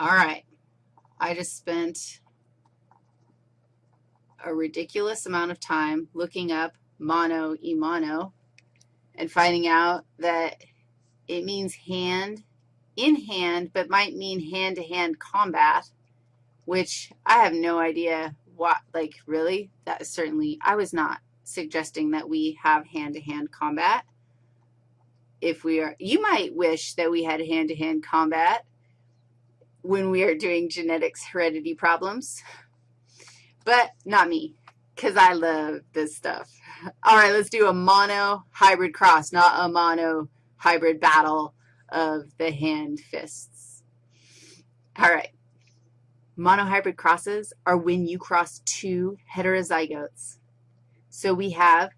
All right. I just spent a ridiculous amount of time looking up mono e mono and finding out that it means hand in hand, but might mean hand-to-hand -hand combat, which I have no idea what, like, really? That is certainly, I was not suggesting that we have hand-to-hand -hand combat. If we are, you might wish that we had hand-to-hand -hand combat when we are doing genetics heredity problems, but not me, because I love this stuff. All right, let's do a mono hybrid cross, not a mono hybrid battle of the hand fists. All right. Monohybrid crosses are when you cross two heterozygotes. So we have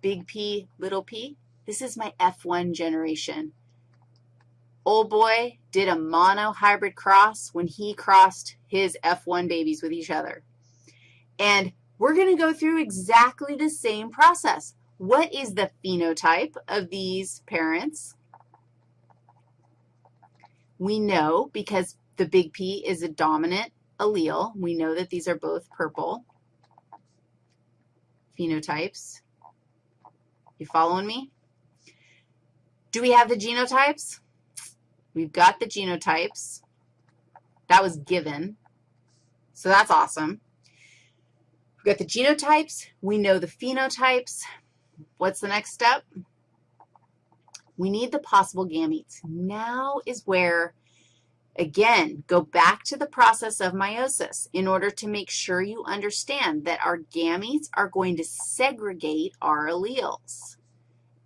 big P, little p. This is my F1 generation. Old boy did a monohybrid cross when he crossed his F1 babies with each other. And we're going to go through exactly the same process. What is the phenotype of these parents? We know because the big P is a dominant allele. We know that these are both purple phenotypes. You following me? Do we have the genotypes? We've got the genotypes. That was given. So that's awesome. We've got the genotypes. We know the phenotypes. What's the next step? We need the possible gametes. Now is where, again, go back to the process of meiosis in order to make sure you understand that our gametes are going to segregate our alleles.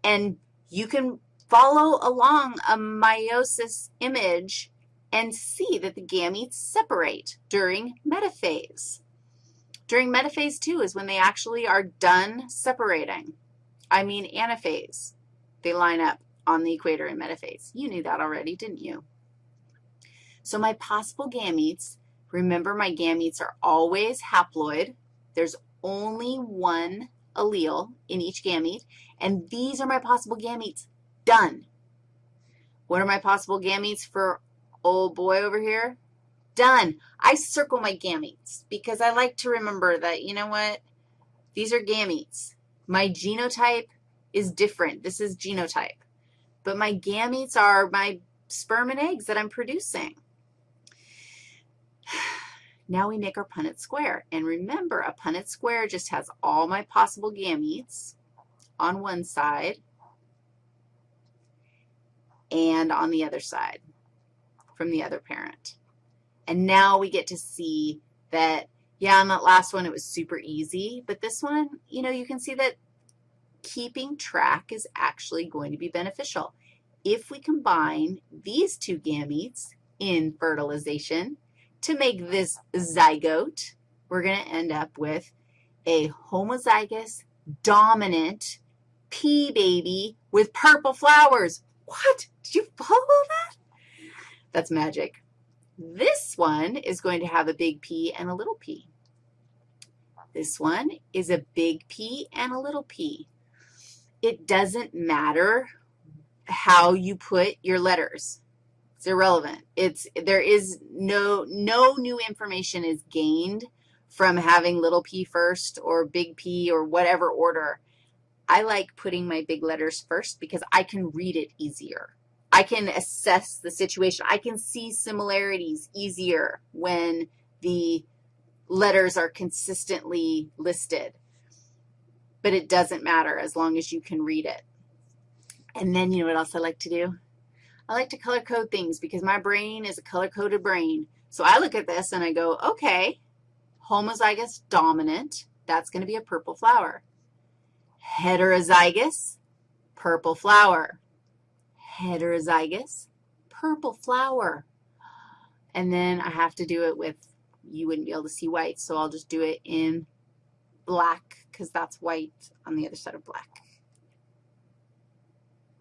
And you can follow along a meiosis image and see that the gametes separate during metaphase. During metaphase 2 is when they actually are done separating. I mean anaphase. They line up on the equator in metaphase. You knew that already, didn't you? So my possible gametes, remember my gametes are always haploid. There's only one allele in each gamete, and these are my possible gametes. Done. What are my possible gametes for old boy over here? Done. I circle my gametes because I like to remember that, you know what, these are gametes. My genotype is different. This is genotype but my gametes are my sperm and eggs that I'm producing. Now we make our Punnett square. And remember, a Punnett square just has all my possible gametes on one side and on the other side from the other parent. And now we get to see that, yeah, on that last one it was super easy, but this one, you know, you can see that keeping track is actually going to be beneficial. If we combine these two gametes in fertilization to make this zygote, we're going to end up with a homozygous dominant pea baby with purple flowers. What? Did you follow that? That's magic. This one is going to have a big P and a little p. This one is a big P and a little p it doesn't matter how you put your letters. It's irrelevant. It's, there is no, no new information is gained from having little p first or big P or whatever order. I like putting my big letters first because I can read it easier. I can assess the situation. I can see similarities easier when the letters are consistently listed but it doesn't matter as long as you can read it. And then you know what else I like to do? I like to color code things because my brain is a color-coded brain. So I look at this and I go, okay, homozygous dominant, that's going to be a purple flower. Heterozygous, purple flower. Heterozygous, purple flower. And then I have to do it with, you wouldn't be able to see white, so I'll just do it in black because that's white on the other side of black.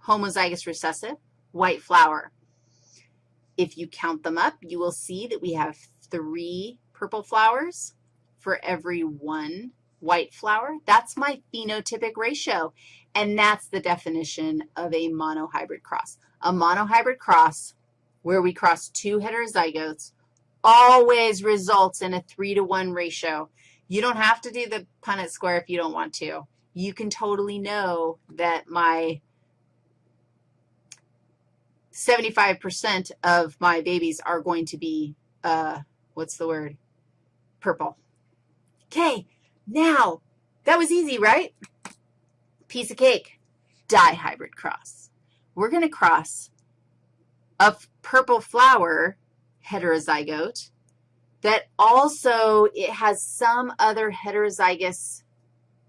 Homozygous recessive, white flower. If you count them up, you will see that we have three purple flowers for every one white flower. That's my phenotypic ratio, and that's the definition of a monohybrid cross. A monohybrid cross where we cross two heterozygotes always results in a 3 to 1 ratio. You don't have to do the Punnett square if you don't want to. You can totally know that my 75% of my babies are going to be, uh, what's the word, purple. Okay, now, that was easy, right? Piece of cake, dihybrid cross. We're going to cross a purple flower heterozygote that also it has some other heterozygous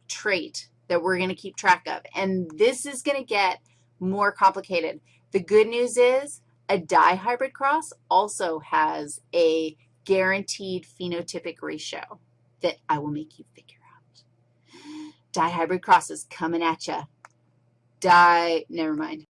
trait that we're going to keep track of. And this is going to get more complicated. The good news is a dihybrid cross also has a guaranteed phenotypic ratio that I will make you figure out. Dihybrid crosses coming at you. Di, never mind.